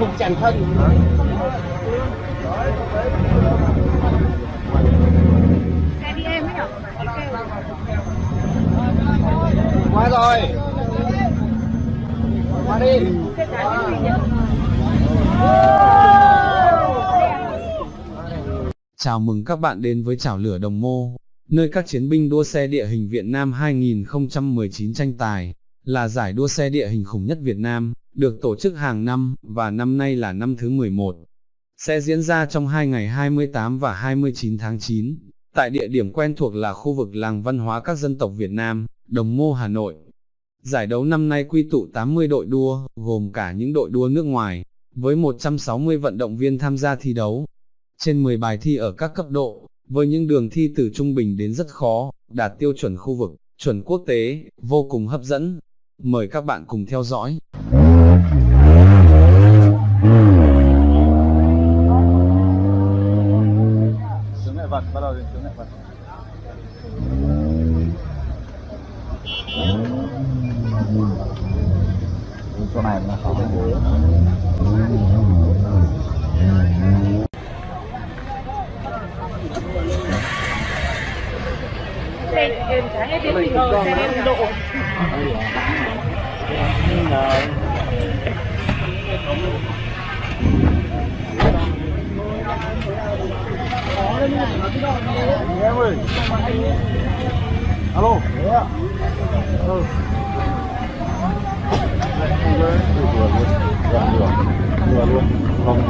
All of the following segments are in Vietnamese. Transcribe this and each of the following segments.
cùng chẳng thân xe đi em ấy nhở qua rồi qua đi Chào mừng các bạn đến với Chảo Lửa Đồng Mô, nơi các chiến binh đua xe địa hình Việt Nam 2019 tranh tài, là giải đua xe địa hình khủng nhất Việt Nam, được tổ chức hàng năm, và năm nay là năm thứ 11. Sẽ diễn ra trong hai ngày 28 và 29 tháng 9, tại địa điểm quen thuộc là khu vực làng văn hóa các dân tộc Việt Nam, Đồng Mô Hà Nội. Giải đấu năm nay quy tụ 80 đội đua, gồm cả những đội đua nước ngoài, với 160 vận động viên tham gia thi đấu. Trên 10 bài thi ở các cấp độ, với những đường thi từ trung bình đến rất khó, đạt tiêu chuẩn khu vực, chuẩn quốc tế, vô cùng hấp dẫn. Mời các bạn cùng theo dõi. Chứng bắt đầu đến chứng ngại Chỗ này là có cái ghế xe em trái hết đến mình rồi xe em độ Em ơi Alo Ừ Vừa luôn Vừa Vừa luôn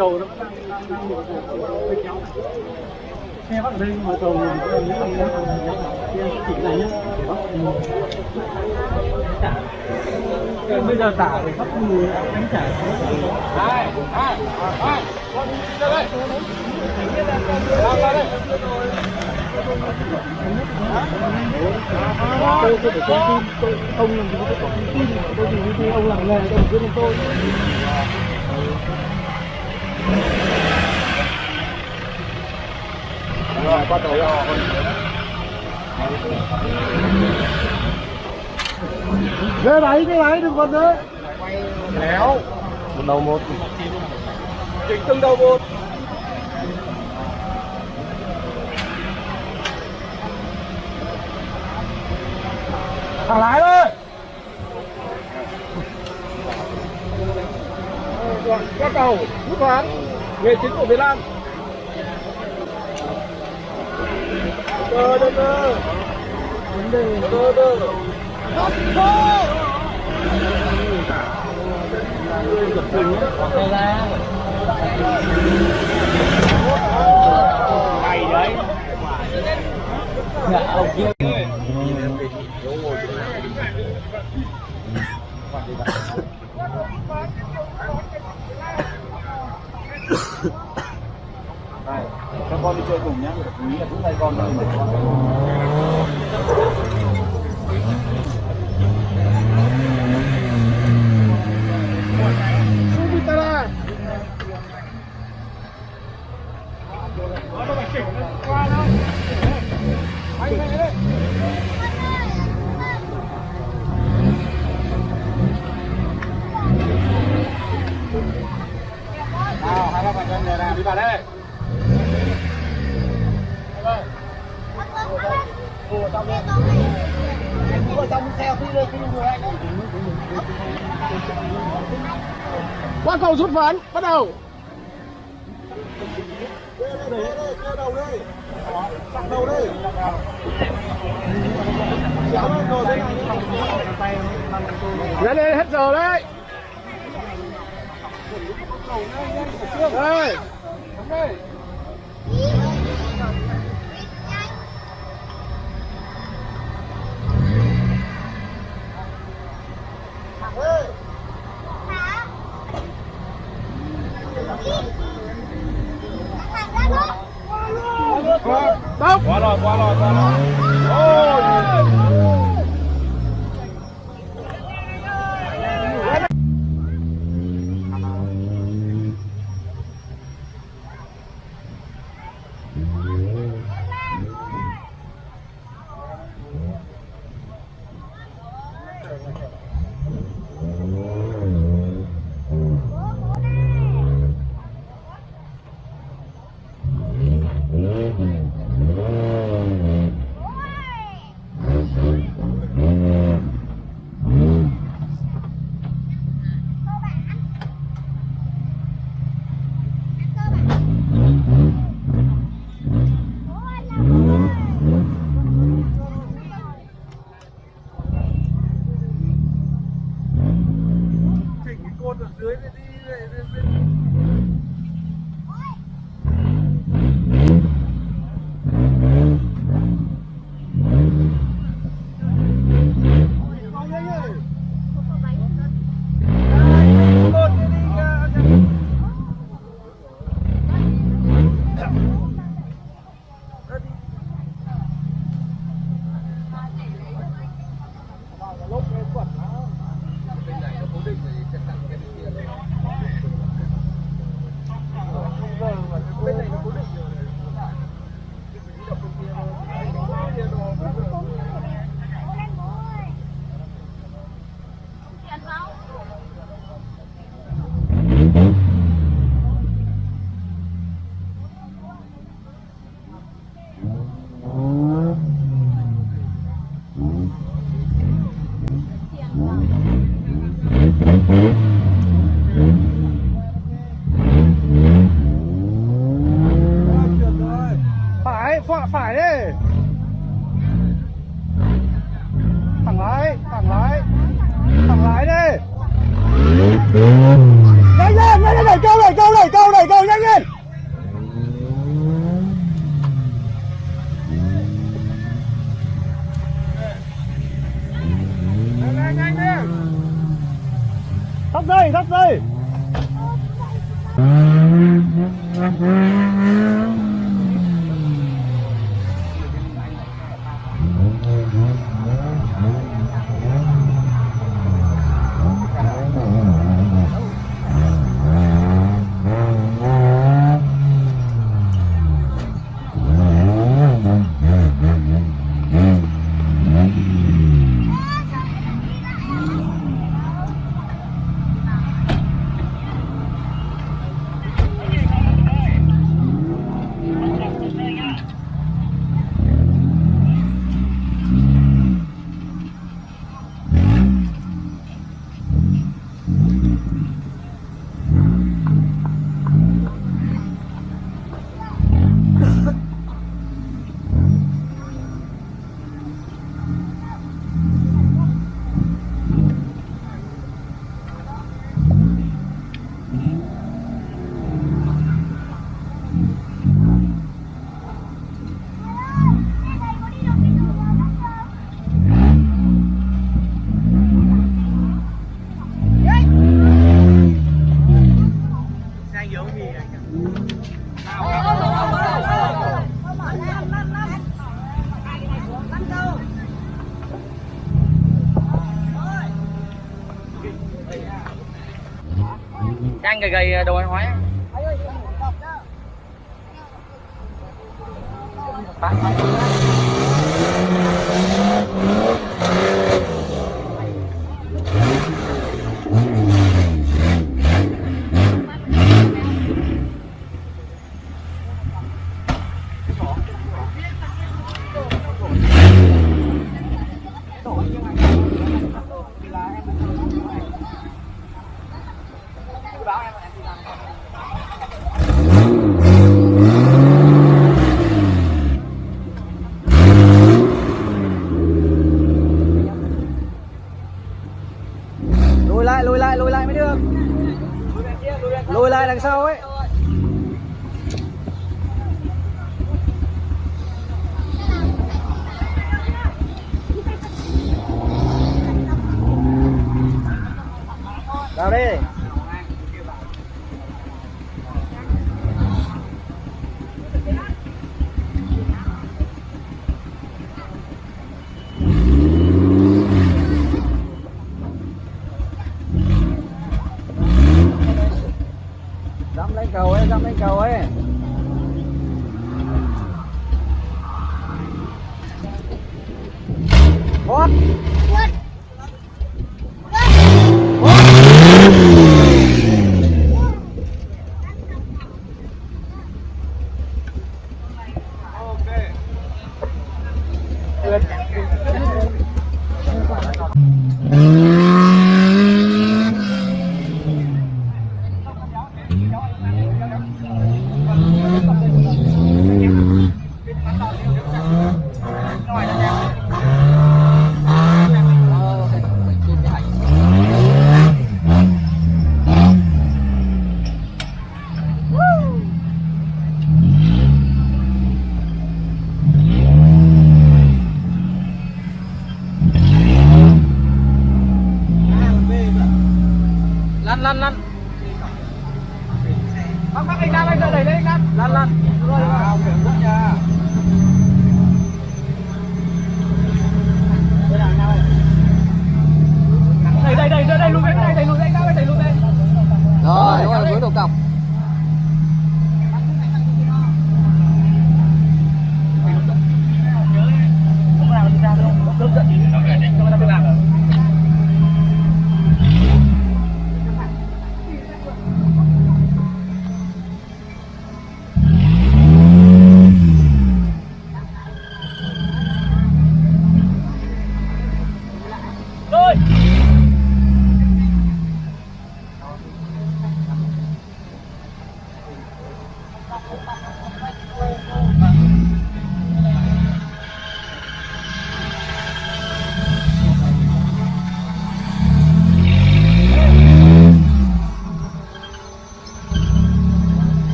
xe trái cái gì nhỉ Cầu nó Xe bắt ở đây mà cầu này nếu mà chỉ này nhá để bắt bây giờ tả để bắt người đánh trả. Hai hai hai ra đây ra đây tôi tôi phải thông tin, tôi ông làm gì có thông tin. Tôi gì như thế ông làm nghề tôi biết tôi rồi qua tàu rồi ghế máy ghế máy đừng còn nữa. Léo. Một đầu một. Chỉnh từng đầu một. Thả lái thôi qua cầu hút khoáng nghề chính của Việt Nam. Đơ đơ đơ đơ đơ cơ cơ Hấp cơ Hay đấy. Dạ, ông kia Này, các con đi chơi cùng nhá, nghĩ là cũng hai con thôi mà con. Subitara. Nào, hai ba bạn nhân này nào, đi vào đây. Ngồi trong đây. Ngồi trong xe phi lên, phi người anh ấy đầu rút ván, bắt đầu. đầu đi. Chặt đầu đi. Lên lên hết giờ đấy. Đây. 关了关了关了。Phải phải phải thẳng lái thẳng lái thẳng lái đi. Nhanh lên nhanh lên, đẩy câu đẩy câu đẩy câu đẩy câu nhanh lên. Thấp dây thấp dây. Đang gầy gầy đồ ăn hóa lùi lại lùi lại lùi lại mới được. Lùi lại đằng sau ấy. Ooh.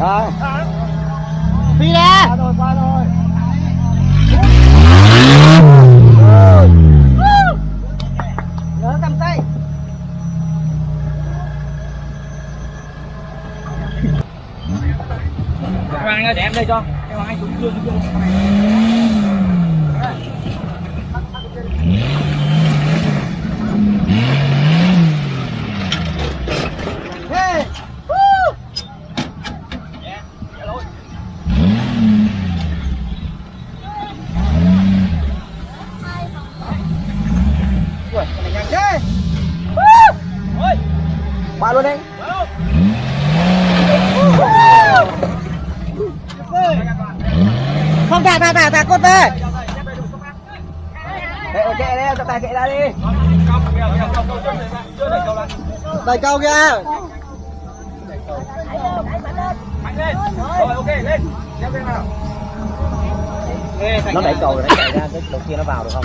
Rồi. Phi ra rồi qua rồi. Nhớ cầm tay. Hoàng ơi, để em đây cho. Em anh xuống chưa Ba luôn đi. Không thả thả thả thả cốt về. Đây ok đây, tập tài kệ ra đi. Đẩy câu kìa. Mạnh lên. Rồi, ok, lên. Leo lên nào. Nó đẩy cầu rồi, nó chạy ra, cái đầu kia nó vào được không?